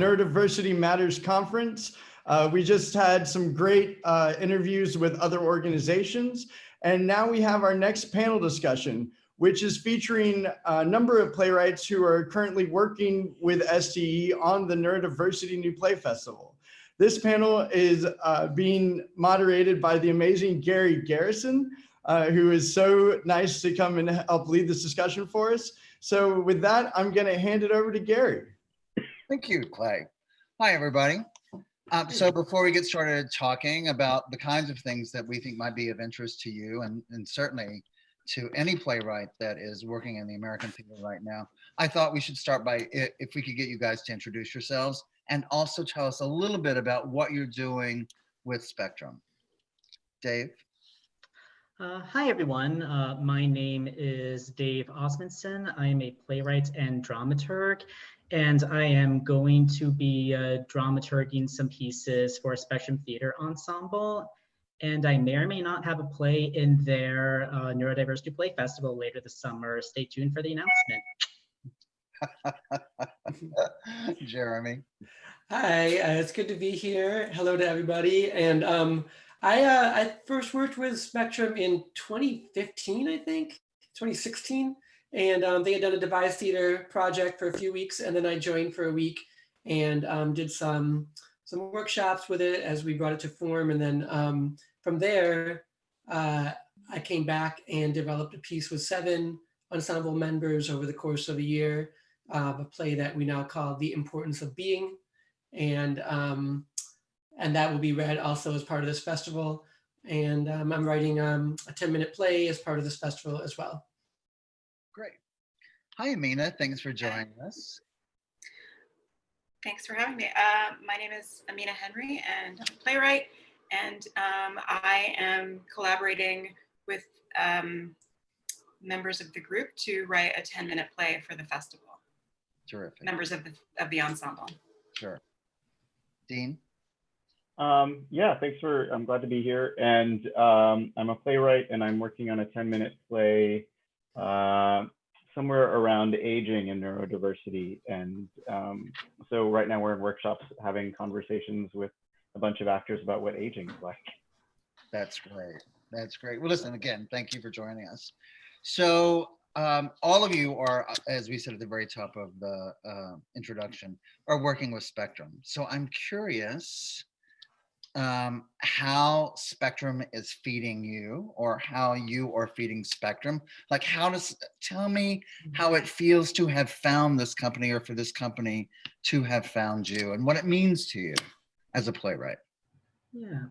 Neurodiversity Matters Conference. Uh, we just had some great uh, interviews with other organizations. And now we have our next panel discussion, which is featuring a number of playwrights who are currently working with STE on the Neurodiversity New Play Festival. This panel is uh, being moderated by the amazing Gary Garrison, uh, who is so nice to come and help lead this discussion for us. So with that, I'm gonna hand it over to Gary. Thank you, Clay. Hi, everybody. Um, so before we get started talking about the kinds of things that we think might be of interest to you and, and certainly to any playwright that is working in the American theater right now, I thought we should start by if we could get you guys to introduce yourselves and also tell us a little bit about what you're doing with Spectrum. Dave? Uh, hi, everyone. Uh, my name is Dave Osmundson. I am a playwright and dramaturg, and I am going to be uh, dramaturging some pieces for Spectrum Theater Ensemble. And I may or may not have a play in their uh, Neurodiversity Play Festival later this summer. Stay tuned for the announcement. Jeremy. Hi, uh, it's good to be here. Hello to everybody. And um, I, uh, I first worked with Spectrum in 2015, I think, 2016. And um, they had done a devised theater project for a few weeks. And then I joined for a week and um, did some, some workshops with it as we brought it to form. And then um, from there, uh, I came back and developed a piece with seven ensemble members over the course of a year, uh, a play that we now call The Importance of Being. And um, and that will be read also as part of this festival. And um, I'm writing um, a 10 minute play as part of this festival as well. Great. Hi, Amina. Thanks for joining us. Thanks for having me. Uh, my name is Amina Henry and I'm a playwright. And um, I am collaborating with um, members of the group to write a 10 minute play for the festival. Terrific. Members of the, of the ensemble. Sure. Dean? Um, yeah, thanks for, I'm glad to be here. And um, I'm a playwright and I'm working on a 10 minute play uh, somewhere around aging and neurodiversity. And um, so right now we're in workshops having conversations with a bunch of actors about what aging is like. That's great. That's great. Well, listen, again, thank you for joining us. So um, all of you are, as we said at the very top of the uh, introduction, are working with Spectrum. So I'm curious, um, how Spectrum is feeding you or how you are feeding Spectrum. Like how does, tell me how it feels to have found this company or for this company to have found you and what it means to you as a playwright. Yeah.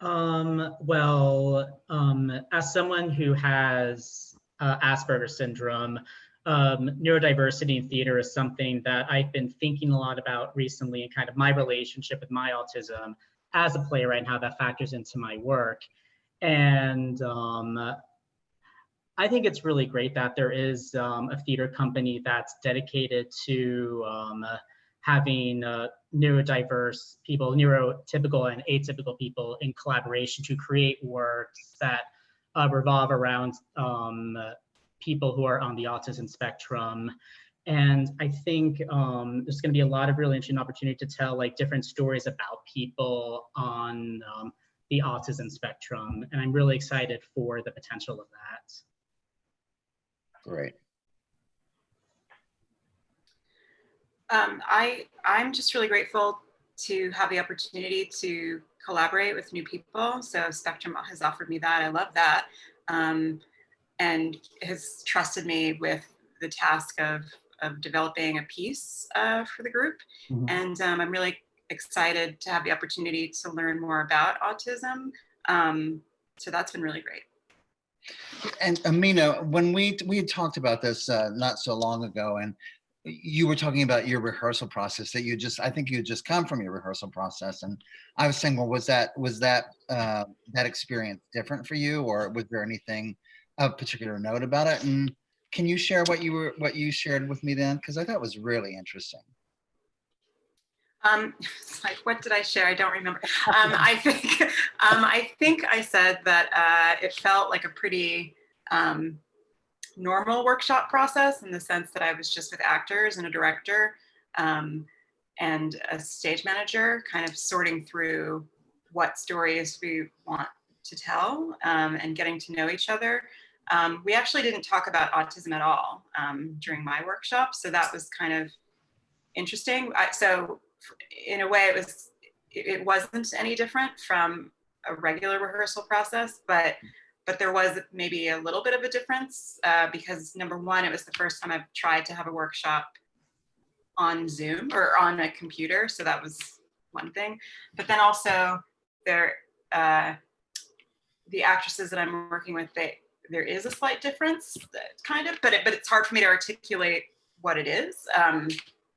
Um, well, um, as someone who has uh, Asperger's syndrome, um, neurodiversity in theater is something that I've been thinking a lot about recently and kind of my relationship with my autism as a playwright and how that factors into my work. And um, I think it's really great that there is um, a theater company that's dedicated to um, having uh, neurodiverse people, neurotypical and atypical people in collaboration to create works that uh, revolve around um, people who are on the autism spectrum and I think um, there's going to be a lot of really interesting opportunity to tell like different stories about people on um, the autism spectrum. And I'm really excited for the potential of that. Great. Um, I, I'm just really grateful to have the opportunity to collaborate with new people. So Spectrum has offered me that. I love that. Um, and has trusted me with the task of of developing a piece uh, for the group. Mm -hmm. And um, I'm really excited to have the opportunity to learn more about autism. Um, so that's been really great. And Amina, when we we had talked about this uh, not so long ago, and you were talking about your rehearsal process that you just I think you just come from your rehearsal process, and I was saying, well, was that was that uh, that experience different for you, or was there anything of particular note about it? And can you share what you were what you shared with me then? Because I thought was really interesting. Um, it's like, what did I share? I don't remember. Um, I think um, I think I said that uh, it felt like a pretty um, normal workshop process in the sense that I was just with actors and a director. Um, and a stage manager, kind of sorting through what stories we want to tell um, and getting to know each other. Um, we actually didn't talk about autism at all um, during my workshop, so that was kind of interesting. I, so in a way, it was it wasn't any different from a regular rehearsal process, but but there was maybe a little bit of a difference uh, because number one, it was the first time I've tried to have a workshop on Zoom or on a computer, so that was one thing. But then also there, uh, the actresses that I'm working with, they there is a slight difference, kind of, but it, but it's hard for me to articulate what it is. Um,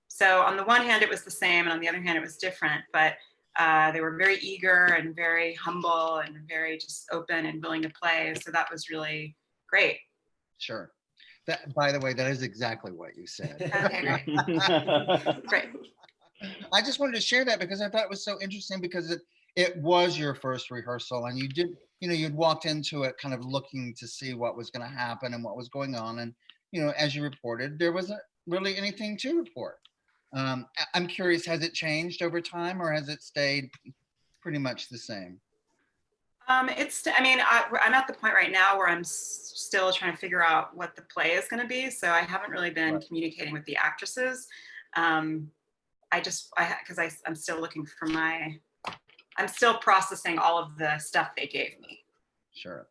so on the one hand, it was the same, and on the other hand, it was different. But uh, they were very eager and very humble and very just open and willing to play. So that was really great. Sure. That, by the way, that is exactly what you said. Okay, great. Great. I just wanted to share that because I thought it was so interesting because it it was your first rehearsal and you did you know you'd walked into it kind of looking to see what was going to happen and what was going on and you know as you reported there wasn't really anything to report. Um, I'm curious, has it changed over time or has it stayed pretty much the same? Um, it's, I mean, I, I'm at the point right now where I'm still trying to figure out what the play is going to be. So I haven't really been Right. communicating with the actresses. Um, I just, I, because I, I'm still looking for my, I'm still processing all of the stuff they gave me. Sure.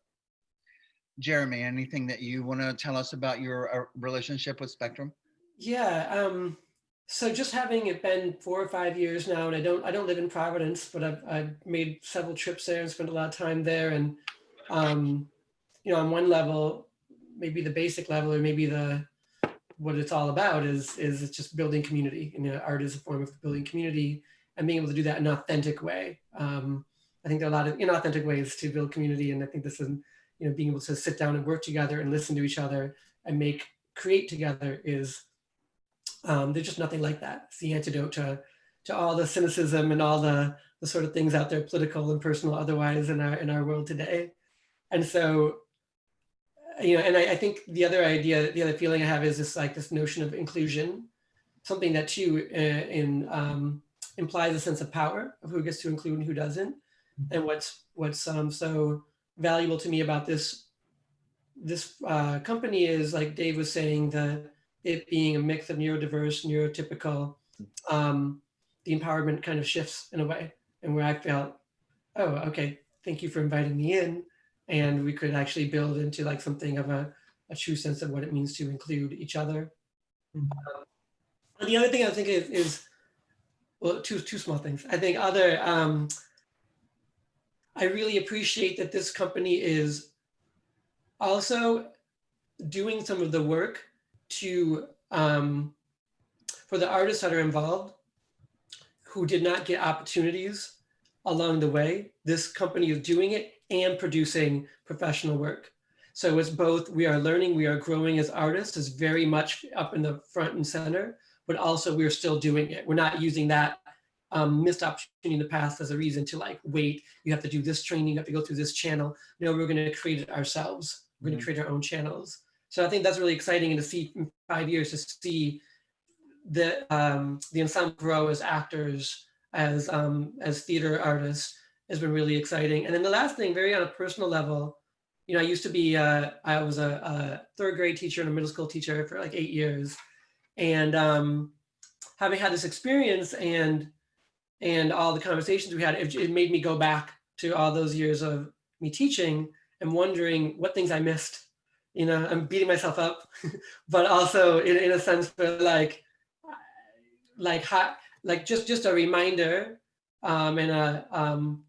Jeremy, anything that you want to tell us about your uh, relationship with Spectrum? Yeah. Um, so just having it been four or five years now, and I don't I don't live in Providence, but I've I've made several trips there and spent a lot of time there. And um, you know, on one level, maybe the basic level, or maybe the what it's all about is is it's just building community. And you know, art is a form of building community and being able to do that in an authentic way. Um, I think there are a lot of inauthentic ways to build community, and I think this is you know being able to sit down and work together and listen to each other and make create together is um, there's just nothing like that. It's the antidote to to all the cynicism and all the the sort of things out there, political and personal, otherwise in our in our world today. And so, you know, and I, I think the other idea, the other feeling I have is this like this notion of inclusion, something that too uh, in um, implies a sense of power of who gets to include and who doesn't, and what's what's um, so valuable to me about this this uh, company is like Dave was saying that it being a mix of neurodiverse, neurotypical, um, the empowerment kind of shifts in a way, and where I felt, oh, okay, thank you for inviting me in, and we could actually build into like something of a, a true sense of what it means to include each other. Mhm. Um, and the other thing I think is, is well, two two small things. I think other, um, I really appreciate that this company is also doing some of the work to um, for the artists that are involved who did not get opportunities along the way this company is doing it and producing professional work so it's both we are learning we are growing as artists is very much up in the front and center but also we're still doing it. We're not using that um, missed opportunity in the past as a reason to like wait. You have to do this training. You have to go through this channel. No we're going to create it ourselves. We're going to create our own channels. So I think that's really exciting and to see in five years to see the um, the ensemble grow as actors, as um, as theater artists has been really exciting. And then the last thing, very on a personal level, you know, I used to be uh, I was a, a third grade teacher and a middle school teacher for like eight years, and um, having had this experience and and all the conversations we had, it, it made me go back to all those years of me teaching and wondering what things I missed you know i'm beating myself up but also in, in a sense for like like how, like just just a reminder um and a um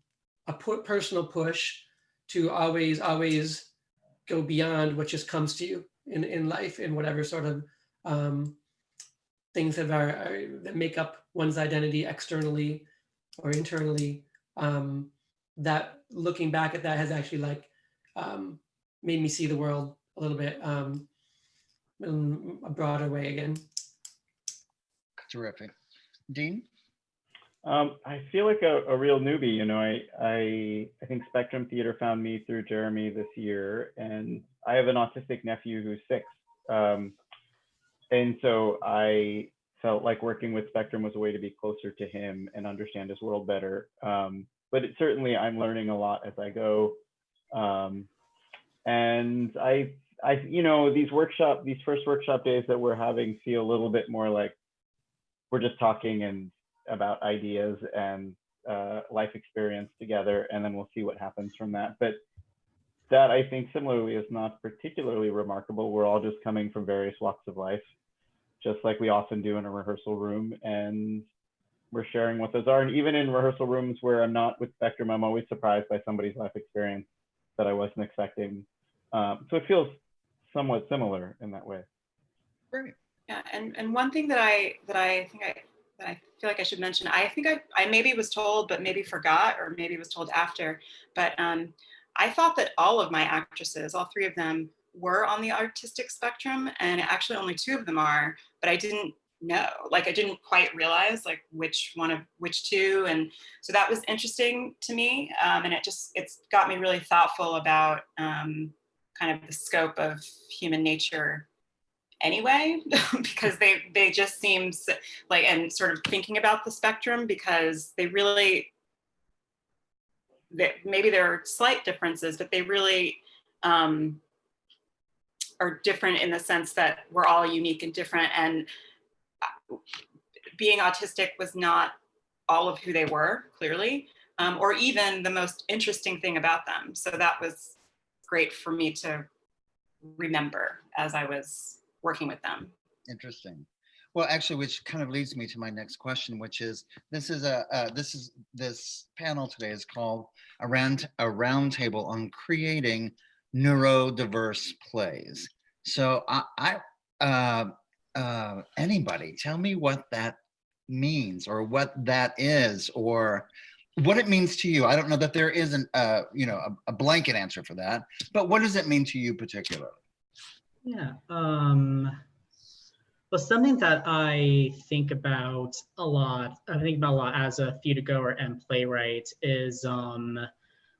a personal push to always always go beyond what just comes to you in in life in whatever sort of um things that are, are that make up one's identity externally or internally um that looking back at that has actually like um made me see the world a little bit um, in a broader way again. Terrific. Dean? Um, I feel like a, a real newbie. You know, I, I I think Spectrum Theater found me through Jeremy this year, and I have an autistic nephew who's six. Um, and so I felt like working with Spectrum was a way to be closer to him and understand his world better. Um, but it, certainly, I'm learning a lot as I go. Um, and I, I, you know, these workshop, these first workshop days that we're having feel a little bit more like we're just talking and about ideas and uh, life experience together, and then we'll see what happens from that. But that I think similarly is not particularly remarkable. We're all just coming from various walks of life, just like we often do in a rehearsal room, and we're sharing what those are. And even in rehearsal rooms where I'm not with Spectrum, I'm always surprised by somebody's life experience that I wasn't expecting. Um, so it feels somewhat similar in that way. Great. Yeah, and, and one thing that I that I think I that I feel like I should mention, I think I, I maybe was told, but maybe forgot, or maybe was told after, but um, I thought that all of my actresses, all three of them, were on the autistic spectrum, and actually only two of them are, but I didn't know, like I didn't quite realize like which one of which two, and so that was interesting to me, um, and it just it's got me really thoughtful about um, kind of the scope of human nature anyway because they they just seem like and sort of thinking about the spectrum because they really that maybe there are slight differences but they really um are different in the sense that we're all unique and different and uh, being autistic was not all of who they were clearly um, or even the most interesting thing about them so that was great for me to remember as i was working with them. Interesting. Well, actually, which kind of leads me to my next question, which is this is a uh, this is this panel today is called a round a roundtable on creating neurodiverse plays. So I, I uh, uh, anybody tell me what that means or what that is or what it means to you. I don't know that there isn't a you know a, a blanket answer for that, but what does it mean to you particularly? Yeah. Um, well, something that I think about a lot, I think about a lot as a theater goer and playwright is um,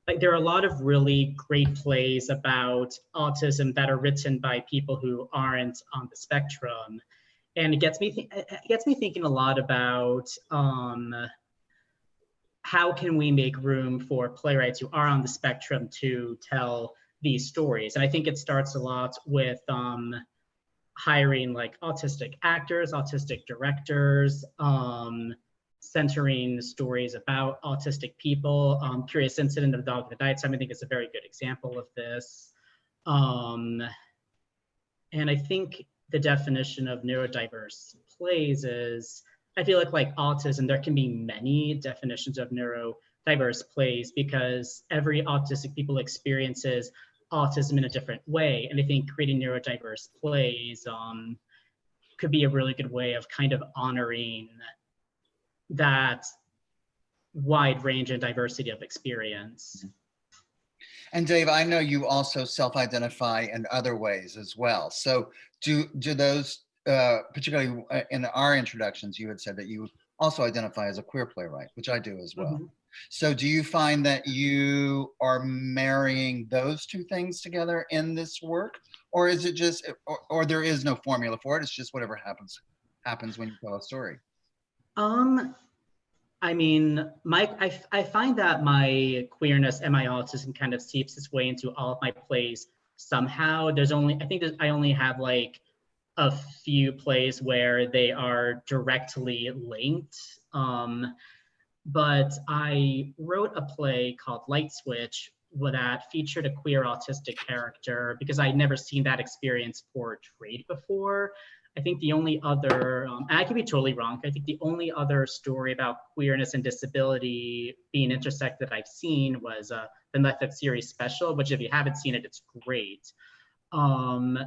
like there are a lot of really great plays about autism that are written by people who aren't on the spectrum. And it gets me, it gets me thinking a lot about um, how can we make room for playwrights who are on the spectrum to tell these stories. And I think it starts a lot with um, hiring like autistic actors, autistic directors, um, centering stories about autistic people. Um, Curious Incident of the Dog That Died Some, I think is a very good example of this. Um, and I think the definition of neurodiverse plays is, I feel like like autism, there can be many definitions of neurodiverse plays because every autistic people experiences autism in a different way. And I think creating neurodiverse plays um, could be a really good way of kind of honoring that wide range and diversity of experience. And Dave, I know you also self-identify in other ways as well. So do do those, uh, particularly uh, in our introductions, you had said that you also identify as a queer playwright, which I do as well. Mm -hmm. So do you find that you are marrying those two things together in this work? Or is it just, or, or there is no formula for it? It's just whatever happens, happens when you tell a story. Um, I mean, my I, I find that my queerness and my autism kind of seeps its way into all of my plays somehow. There's only, I think I only have like a few plays where they are directly linked. Um, but I wrote a play called Light Switch that featured a queer autistic character because I'd never seen that experience portrayed before. I think the only other, um, I could be totally wrong, I think the only other story about queerness and disability being intersected that I've seen was uh, the Netflix series Special, which if you haven't seen it, it's great. Um,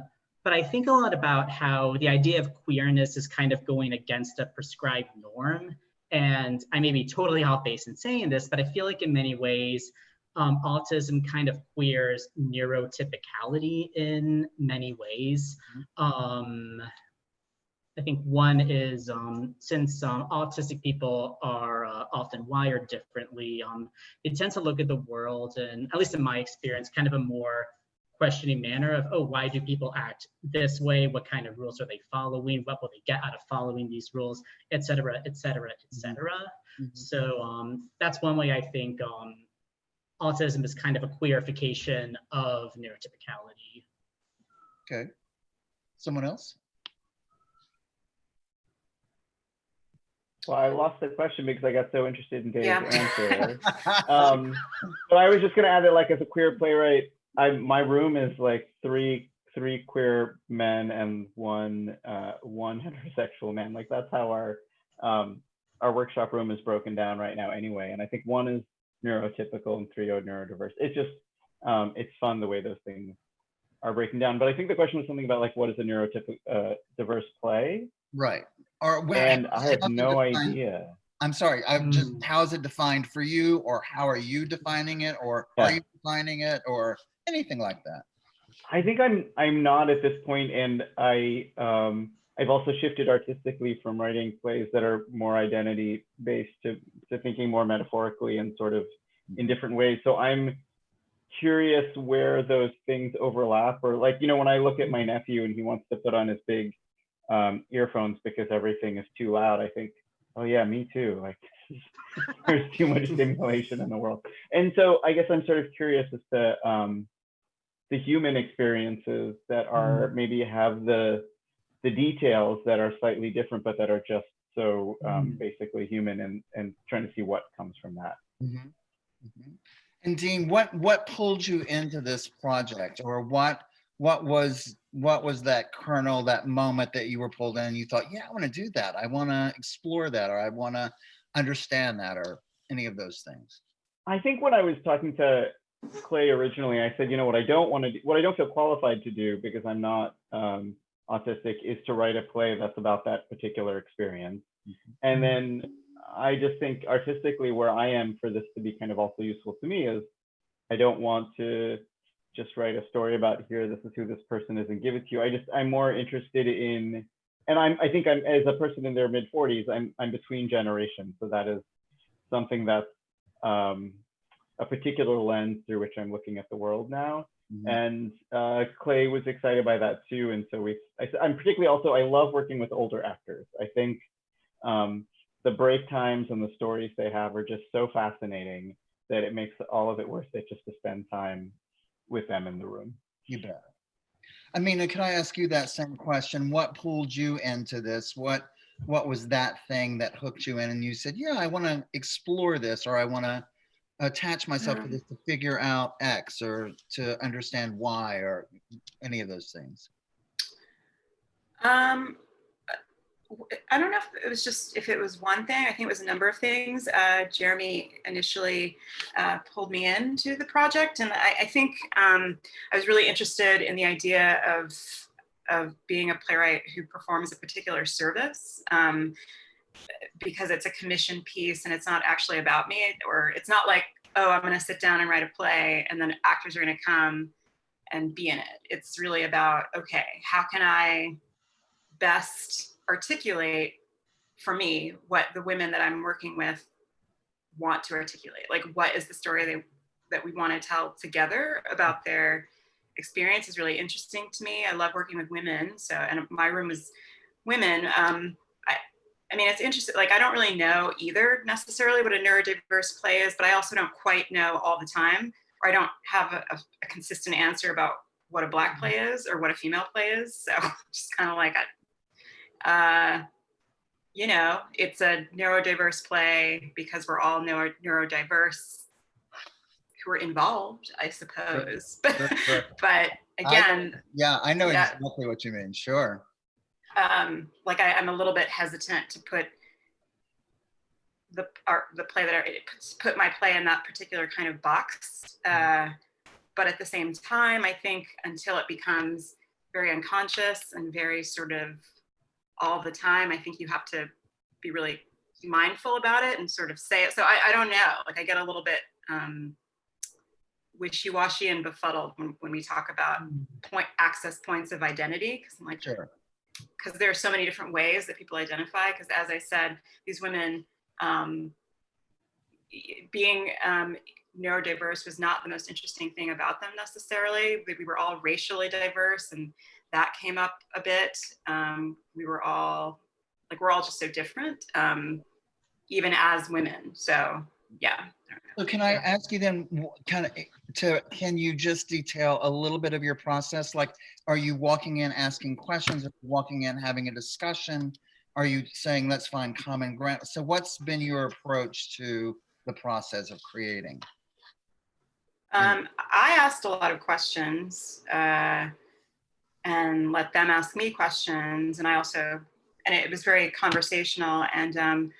but I think a lot about how the idea of queerness is kind of going against a prescribed norm and I may be totally off base in saying this, but I feel like in many ways, um, autism kind of queers neurotypicality in many ways. Mm-hmm. Um, I think one is um, since um, autistic people are uh, often wired differently, um, they tend to look at the world and, at least in my experience, kind of a more questioning manner of, oh, why do people act this way? What kind of rules are they following? What will they get out of following these rules, et cetera, et cetera, et cetera. Mhm. So um, that's one way I think um, autism is kind of a queerification of neurotypicality. Okay. Someone else? Well, I lost the question because I got so interested in Dave's Yeah. answer. um, but I was just gonna add that, like, as a queer playwright, I my room is like three three queer men and one uh, one heterosexual man. Like that's how our um, our workshop room is broken down right now, anyway. And I think one is neurotypical and three are neurodiverse. It's just um, it's fun the way those things are breaking down. But I think the question was something about like what is a neurotypical uh, diverse play, Right. Or when, and I have no idea. I'm sorry. I'm just Mm. how is it defined for you, or how are you defining it, or are you defining it, or anything like that? I think I'm I'm not at this point, and I um, I've also shifted artistically from writing plays that are more identity based to to thinking more metaphorically and sort of in different ways. So I'm curious where those things overlap, or like you know when I look at my nephew and he wants to put on his big um, earphones because everything is too loud. I think, oh yeah, me too. Like there's too much stimulation in the world, and so I guess I'm sort of curious as to um, the human experiences that are maybe have the the details that are slightly different, but that are just so um, Mhm. basically human, and and trying to see what comes from that. Mhm. Mhm. And Dean, what what pulled you into this project, or what what was what was that kernel, that moment that you were pulled in and you thought, yeah, I want to do that. I want to explore that, or I want to understand that, or any of those things. I think when I was talking to Clay originally, I said, you know, what I don't want to do, what I don't feel qualified to do because I'm not um, autistic is to write a play that's about that particular experience. And then I just think artistically, where I am for this to be kind of also useful to me is I don't want to just write a story about here, this is who this person is and give it to you. I just, I'm more interested in, and I'm, I think I'm, as a person in their mid 40s, I'm, I'm between generations. So that is something that's um, a particular lens through which I'm looking at the world now. Mhm. And uh, Clay was excited by that too. And so we, I, I'm particularly also, I love working with older actors. I think um, the break times and the stories they have are just so fascinating that it makes all of it worth it just to spend time with them in the room. You bet. I mean, can I ask you that same question? What pulled you into this? What what was that thing that hooked you in and you said, yeah, I want to explore this or I want to attach myself to Mm. this to figure out X or to understand Y or any of those things? Um, w- I don't know if it was just if it was one thing. I think it was a number of things. Uh, Jeremy initially uh, pulled me into the project, and I, I think um, I was really interested in the idea of of being a playwright who performs a particular service. Um, because it's a commission piece and it's not actually about me, or it's not like, oh, I'm going to sit down and write a play and then actors are going to come and be in it. It's really about, okay, how can I best articulate for me what the women that I'm working with want to articulate. Like, what is the story they, that we want to tell together about their experience is really interesting to me. I love working with women. So, and my room is women. Um, I, I mean, it's interesting. Like, I don't really know either necessarily what a neurodiverse play is, but I also don't quite know all the time, or I don't have a, a, consistent answer about what a black play is or what a female play is. So, just kind of like a, uh, you know, it's a neurodiverse play because we're all neuro- neurodiverse who are involved, I suppose. Sure, sure. but again, Yeah, I know exactly what you mean. Sure. um, like I, I'm a little bit hesitant to put the art, the play that I put my play in that particular kind of box. Uh, but at the same time, I think until it becomes very unconscious and very sort of all the time, I think you have to be really mindful about it and sort of say it. So I, I don't know. Like I get a little bit um, wishy-washy and befuddled when, when we talk about point access points of identity because I'm like, Sure. because there are so many different ways that people identify. Because as I said, these women um, being um, neurodiverse was not the most interesting thing about them necessarily. We, we were all racially diverse and that came up a bit. Um, we were all, like, we're all just so different, um, even as women. So yeah. So can I ask you then, kind of, to, can you just detail a little bit of your process? Like, are you walking in asking questions, Are walking in having a discussion? Are you saying, let's find common ground? So what's been your approach to the process of creating? Um, I asked a lot of questions uh, and let them ask me questions. And I also, and it was very conversational. And um,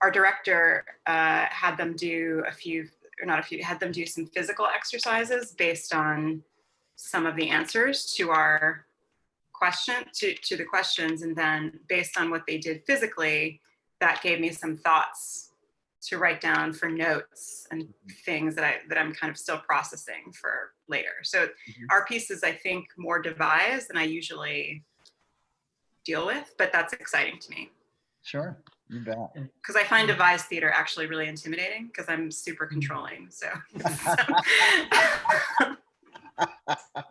our director uh, had them do a few, or not a few, had them do some physical exercises based on some of the answers to our question, to, to the questions. And then based on what they did physically, that gave me some thoughts to write down for notes and things that I that I'm kind of still processing for later. So Mhm. our piece is I think more devised than I usually deal with, but that's exciting to me Sure, you bet. because I find devised theater actually really intimidating because I'm super controlling. So,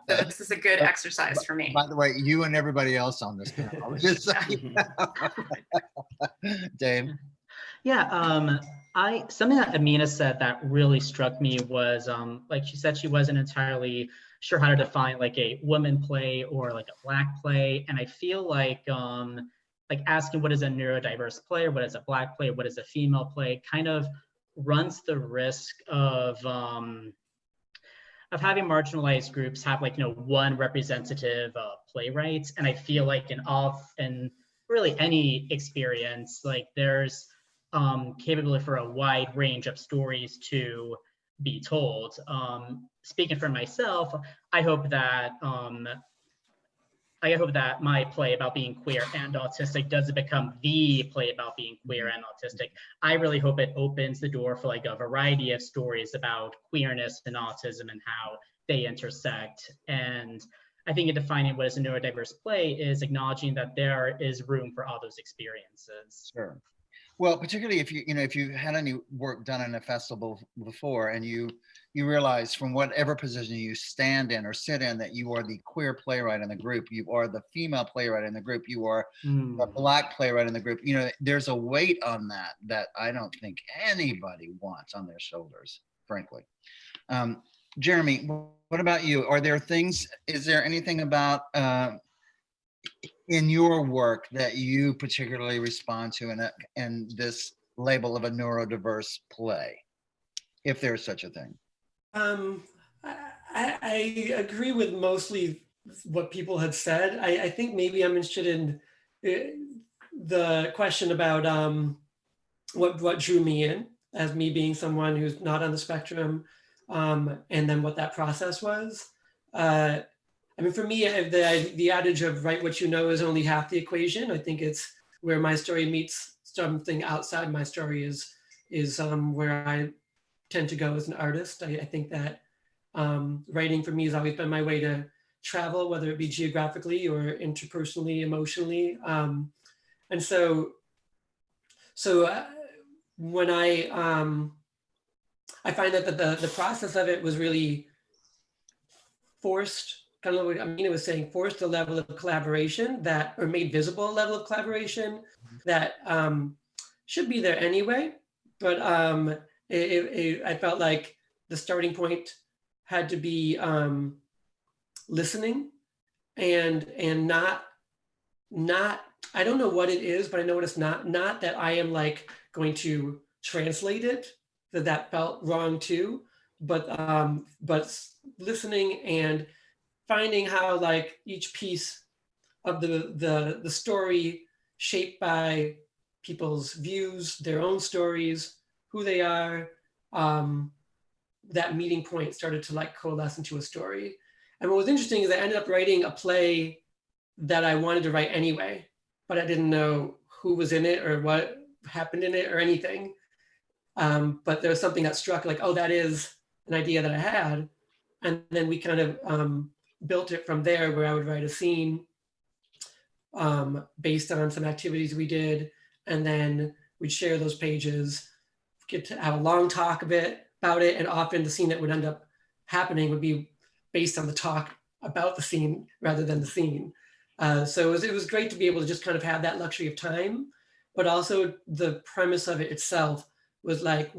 so this is a good exercise for me. By the way, you and everybody else on this panel. just. Dave, Yeah, um, I something that Amina said that really struck me was um, like she said she wasn't entirely sure how to define like a woman play or like a black play, and I feel like um, like asking what is a neurodiverse play or what is a black play, what is a female play, kind of runs the risk of um, of having marginalized groups have like you know one representative uh, playwright, and I feel like in all in really any experience like there's um, capability for a wide range of stories to be told. Um, speaking for myself, I hope that um, I hope that my play about being queer and autistic doesn't become the play about being queer and autistic. I really hope it opens the door for like a variety of stories about queerness and autism and how they intersect. And I think in defining what is a neurodiverse play is acknowledging that there is room for all those experiences. sure. Well, particularly if you, you know, if you had any work done in a festival before and you, you realize from whatever position you stand in or sit in that you are the queer playwright in the group, you are the female playwright in the group, you are Hmm. a black playwright in the group, you know, there's a weight on that that I don't think anybody wants on their shoulders, frankly. Um, Jeremy, what about you? Are there things, is there anything about uh, in your work that you particularly respond to in, a, in this label of a neurodiverse play? If there's such a thing. Um, I, I I agree with mostly what people had said. I, I think maybe I'm interested in uh, the question about um, what what drew me in as me being someone who's not on the spectrum, um, and then what that process was. Uh, I mean, for me, the the adage of "write what you know" is only half the equation. I think it's where my story meets something outside my story is is um, where I tend to go as an artist. I, I think that um, writing for me has always been my way to travel, whether it be geographically or interpersonally, emotionally. Um, and so, so uh, when I, um, I find that the, the, the process of it was really forced, kind of what Amina was saying, forced a level of collaboration that, or made visible a level of collaboration that um, should be there anyway. But um, it, it, I felt like the starting point had to be um, listening and and not not I don't know what it is, but I know what it's not. Not that I am like going to translate it. That that felt wrong too. But um, but listening and finding how like each piece of the the the story shaped by people's views, their own stories, who they are, um, that meeting point started to like coalesce into a story. And what was interesting is I ended up writing a play that I wanted to write anyway, but I didn't know who was in it or what happened in it or anything. Um, but there was something that struck like, oh, that is an idea that I had. And then we kind of um, built it from there where I would write a scene um, based on some activities we did. And then we'd share those pages, get to have a long talk of it, about it. And often the scene that would end up happening would be based on the talk about the scene rather than the scene. Uh, so it was, it was great to be able to just kind of have that luxury of time, but also the premise of it itself was like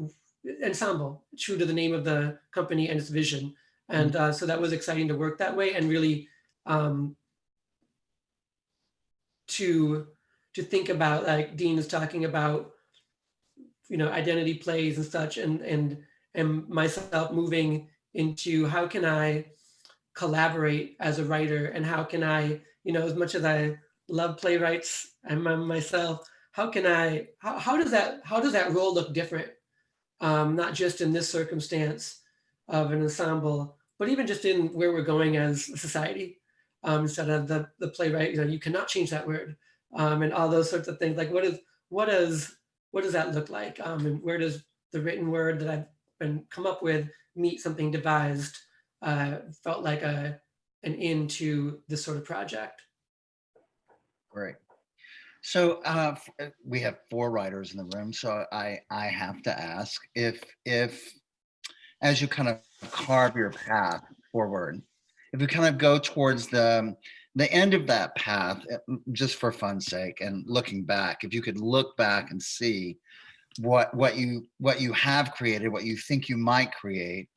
ensemble, true to the name of the company and its vision. And uh, so that was exciting to work that way and really um, to to think about like Dean is talking about, you know, identity plays and such, and and and myself moving into how can I collaborate as a writer and how can I, you know, as much as I love playwrights and I'm myself, how can I, how, how does that, how does that role look different? Um, not just in this circumstance of an ensemble, but even just in where we're going as a society. Um, instead of the, the playwright, you know, you cannot change that word um, and all those sorts of things. Like what is, what does, what does that look like? Um, and where does the written word that I've been come up with meet something devised uh, felt like a, an end to this sort of project. Great. So uh, we have four writers in the room, so I I have to ask if if as you kind of carve your path forward, if you kind of go towards the the end of that path, eh, just for fun's sake, and looking back, if you could look back and see what what you what you have created, what you think you might create,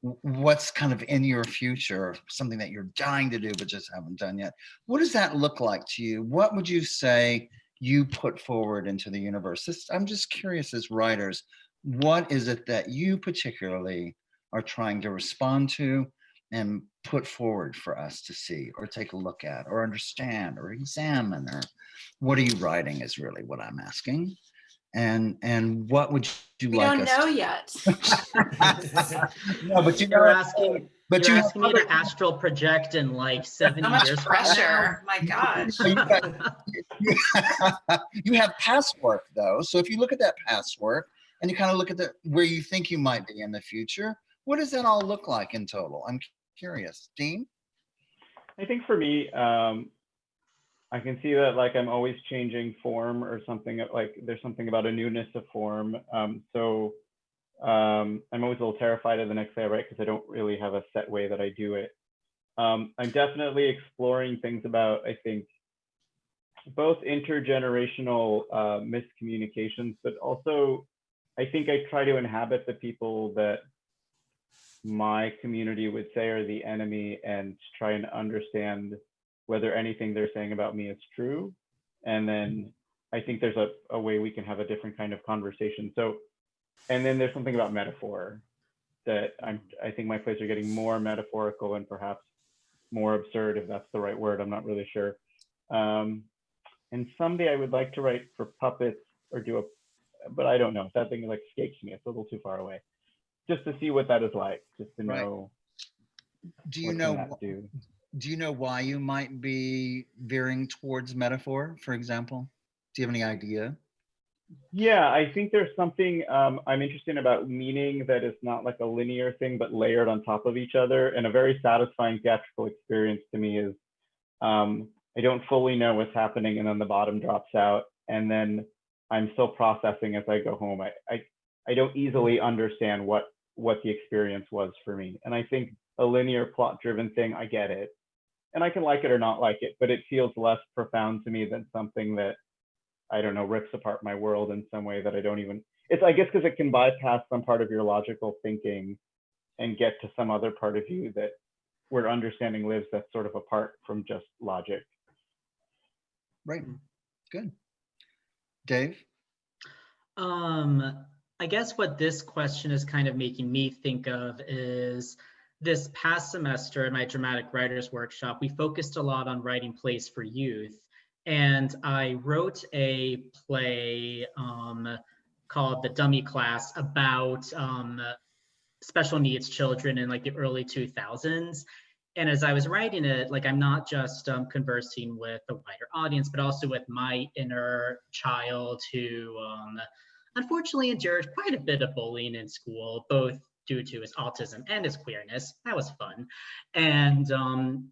what's kind of in your future, something that you're dying to do but just haven't done yet. What does that look like to you? What would you say you put forward into the universe? This, I'm just curious as writers, what is it that you particularly are trying to respond to and put forward for us to see or take a look at or understand or examine or what are you writing is really what I'm asking and and what would you We like don't us know to- yet. no but you You're know asking, but you're you asking me to astral project in like 70 So much years from now? pressure. My gosh. You got- you have past work though. So if you look at that past work and you kind of look at the where you think you might be in the future, what does that all look like in total? I'm curious. Dean? I think for me, um, I can see that like I'm always changing form or something like there's something about a newness of form. Um, so um, I'm always a little terrified of the next day I write because I don't really have a set way that I do it. Um, I'm definitely exploring things about, I think, both intergenerational uh, miscommunications, but also I think I try to inhabit the people that my community would say are the enemy and try and understand whether anything they're saying about me is true. And then I think there's a, a way we can have a different kind of conversation. So, and then there's something about metaphor that I'm, I think my plays are getting more metaphorical and perhaps more absurd, if that's the right word. I'm not really sure. Um, and someday I would like to write for puppets or do a, but I don't know. That thing like escapes me. It's a little too far away. Just to see what that is like, just to Right. know Do you know can that wh- do. do you know why you might be veering towards metaphor, for example? Do you have any idea? Yeah, I think there's something um, I'm interested in about meaning that is not like a linear thing, but layered on top of each other. And a very satisfying theatrical experience to me is um, I don't fully know what's happening, and then the bottom drops out, and then I'm still processing as I go home. I I, I don't easily understand what what the experience was for me, and I think a linear plot-driven thing, I get it, and I can like it or not like it, but it feels less profound to me than something that I don't know, rips apart my world in some way that I don't even, it's, I guess, because it can bypass some part of your logical thinking and get to some other part of you that where understanding lives that's sort of apart from just logic. Right. Good. Dave? Um, I guess what this question is kind of making me think of is this past semester in my dramatic writers workshop, we focused a lot on writing plays for youth. And I wrote a play um, called The Dummy Class about um, special needs children in like the early 2000s. And as I was writing it, like I'm not just um, conversing with a wider audience, but also with my inner child who um, unfortunately endured quite a bit of bullying in school, both due to his autism and his queerness. That was fun. And um,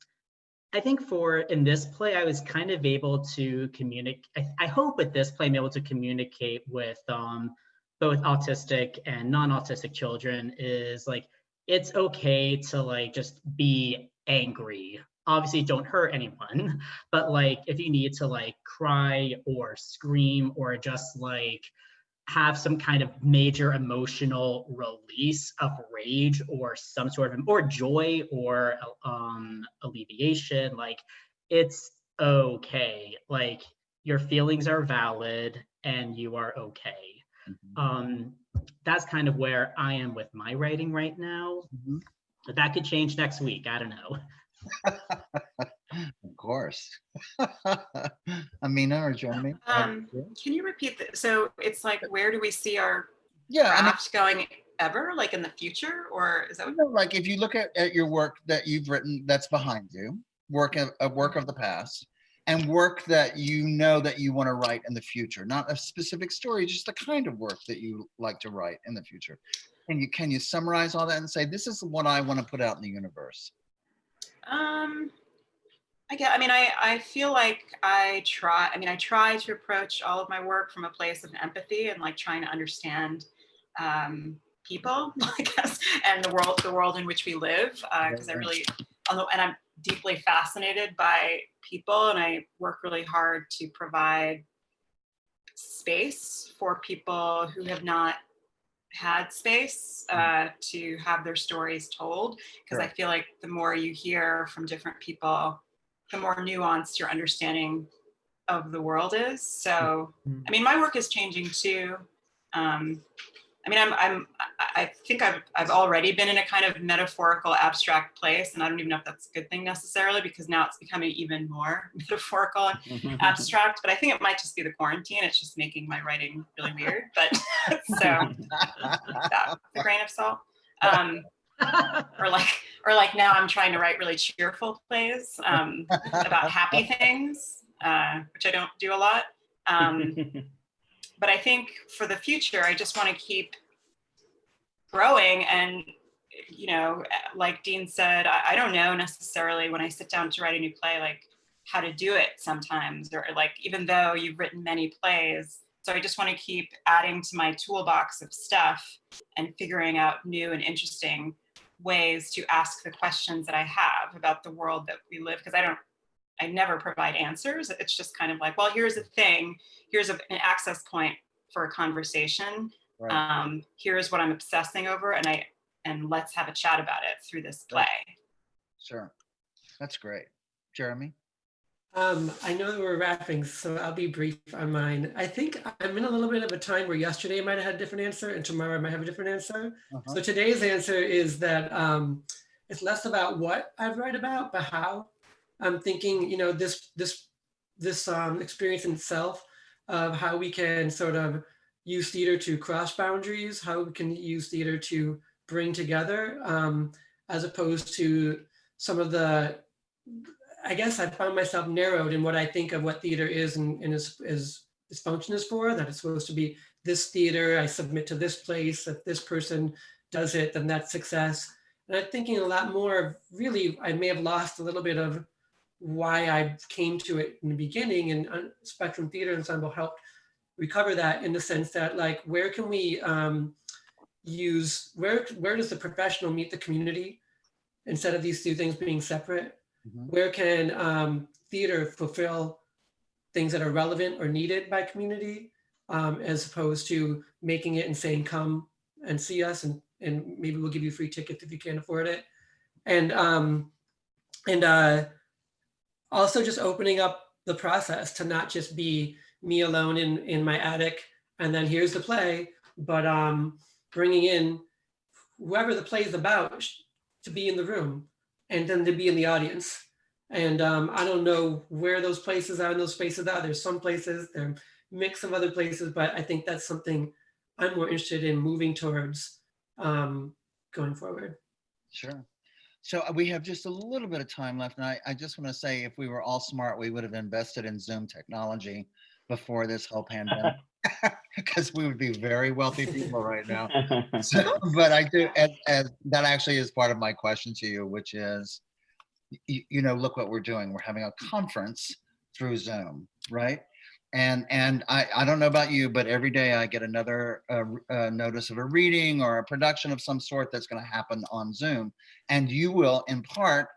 I think for in this play, I was kind of able to communicate. I, I hope with this play, I'm able to communicate with um, both autistic and non-autistic children is like it's okay to like just be angry. Obviously don't hurt anyone but like if you need to like cry or scream or just like have some kind of major emotional release of rage or some sort of or joy or um alleviation like it's okay. Like your feelings are valid and you are okay. Mhm. um that's kind of where i am with my writing right now Mhm. but that could change next week i don't know Of course. Amina or Jeremy? Um, Can you repeat that? So it's like, where do we see our Yeah, I mean, craft going ever, like in the future, or is that what? you know, like if you look at, at your work that you've written that's behind you, work of, a work of the past, and work that you know that you want to write in the future, not a specific story, just the kind of work that you like to write in the future. Can you can you summarize all that and say this is what I want to put out in the universe? Um, I get, I mean, I, I feel like I try, I mean, I try to approach all of my work from a place of empathy and like trying to understand um, people, I guess, and the world, the world in which we live. Because I Right. really, although, and I'm deeply fascinated by people, and I work really hard to provide space for people who have not had space uh, to have their stories told because I feel like the more you hear from different people, the more nuanced your understanding of the world is. So, Mhm. I mean, my work is changing too. Um, I mean, I'm, I'm, I- think I've, I've already been in a kind of metaphorical, abstract place, and I don't even know if that's a good thing necessarily because now it's becoming even more metaphorical and abstract. But I think it might just be the quarantine. It's just making my writing really weird. But so that a grain of salt. Um, or like or like now i'm trying to write really cheerful plays um, about happy things uh, which i don't do a lot um, but i think for the future i just want to keep growing and you know like dean said I, I don't know necessarily when i sit down to write a new play like how to do it sometimes or like even though you've written many plays so i just want to keep adding to my toolbox of stuff and figuring out new and interesting ways to ask the questions that I have about the world that we live because I don't I never provide answers. It's just kind of like, well, here's a thing, here's a, an access point for a conversation. Right. Um, here's what I'm obsessing over, and I and let's have a chat about it through this play. Sure. That's great. Jeremy? Um, I know that we're wrapping, so I'll be brief on mine. I think I'm in a little bit of a time where yesterday I might have had a different answer and tomorrow I might have a different answer. Uh-huh. So today's answer is that um, it's less about what I write about, but how. I'm thinking, you know, this this this um, experience in itself of how we can sort of use theater to cross boundaries, how we can use theater to bring together, um, as opposed to some of the. I guess I found myself narrowed in what I think of what theater is and, and is, is its function is for. That it's supposed to be this theater. I submit to this place. If this person does it, then that's success. And I'm thinking a lot more of really, I may have lost a little bit of why I came to it in the beginning and uh, Spectrum Theater Ensemble helped recover that in the sense that like, where can we um, use, where, where does the professional meet the community instead of these two things being separate? Mhm. Where can um, theater fulfill things that are relevant or needed by community um, as opposed to making it and saying, come and see us and, and maybe we'll give you free tickets if you can't afford it. And, um, and uh, also just opening up the process to not just be me alone in, in my attic and then here's the play, but um, bringing in whoever the play is about to be in the room and then to be in the audience. And um, I don't know where those places are and those spaces are. There's some places, a mix of other places, but I think that's something I'm more interested in moving towards um, going forward. Sure. So uh, we have just a little bit of time left, and I, I just want to say, if we were all smart, we would have invested in Zoom technology before this whole pandemic, because we would be very wealthy people right now. So, but I do, as, as that actually is part of my question to you, which is, you, you know, look what we're doing. We're having a conference through Zoom, right? And and I, I don't know about you, but every day I get another uh, uh, notice of a reading or a production of some sort that's going to happen on Zoom. And you will, in part,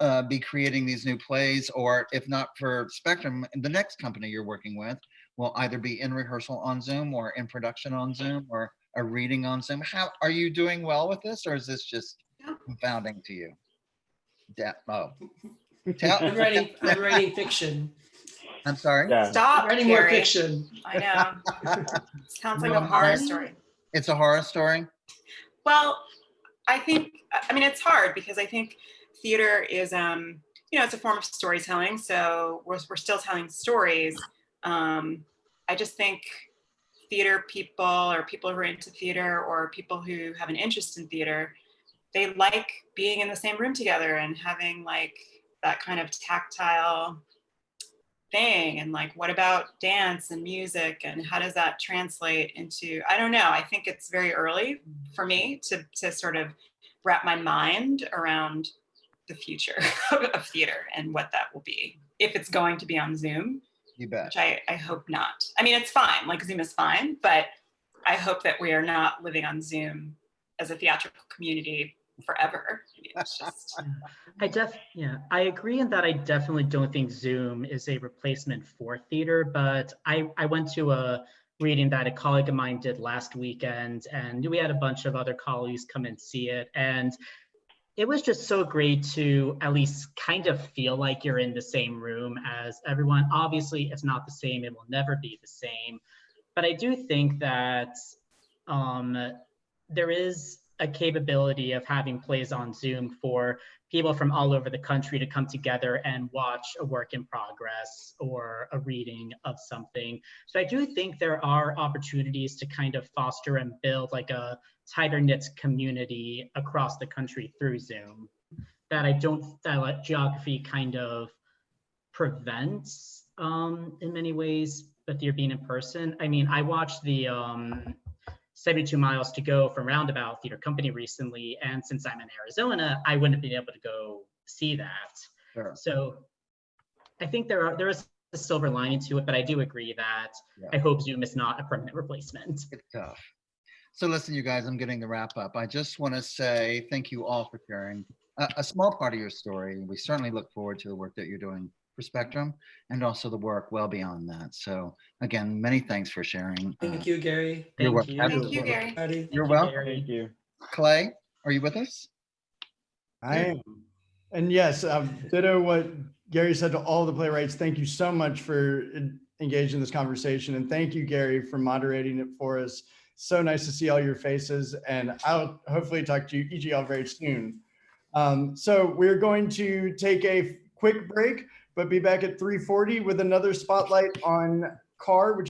uh, be creating these new plays, or if not for Spectrum, the next company you're working with will either be in rehearsal on Zoom or in production on Zoom or a reading on Zoom. How are you doing well with this, or is this just Yeah. confounding to you? Yeah. Oh, I'm writing, I'm writing fiction. I'm sorry. Yeah. Stop, writing more Gary. fiction. I know. Sounds like a horror I- story. It's a horror story. Well, I think, I mean, it's hard because I think theater is, um, you know, it's a form of storytelling. So we're, we're still telling stories. Um, I just think theater people or people who are into theater or people who have an interest in theater, they like being in the same room together and having like that kind of tactile thing and like what about dance and music and how does that translate into i don't know i think it's very early for me to to sort of wrap my mind around the future of theater and what that will be if it's going to be on zoom You bet. which i i hope not i mean it's fine like zoom is fine but i hope that we are not living on zoom as a theatrical community forever I mean, it's just I def, yeah, I agree in that I definitely don't think Zoom is a replacement for theater, but I, I went to a reading that a colleague of mine did last weekend and we had a bunch of other colleagues come and see it. And it was just so great to at least kind of feel like you're in the same room as everyone. Obviously, it's not the same. It will never be the same. But I do think that um, there is a capability of having plays on Zoom for people from all over the country to come together and watch a work in progress or a reading of something. So I do think there are opportunities to kind of foster and build like a tighter knit community across the country through Zoom that I don't, that like geography kind of prevents um, in many ways, but you're being in person. I mean, I watched the um, 72 miles to go from Roundabout Theater Company recently, and since I'm in Arizona, I wouldn't have been able to go see that. Sure. So I think there are there is a silver lining to it, but I do agree that Yeah. I hope Zoom is not a permanent replacement. It's tough. So listen, you guys, I'm getting the wrap up. I just want to say thank you all for sharing a, a small part of your story. We certainly look forward to the work that you're doing for Spectrum and also the work well beyond that. So again, many thanks for sharing. Uh, Thank you, Gary. You're Thank welcome. you. thank you gary Patty. You're you, welcome. Gary. Thank you. Clay, are you with us? I am. And yes, um, ditto what Gary said to all the playwrights. Thank you so much for engaging in this conversation. And thank you, Gary, for moderating it for us. So nice to see all your faces. And I'll hopefully talk to you, each of y'all very soon. Um, so we're going to take a quick break, but be back at 3:40 with another spotlight on CAR, which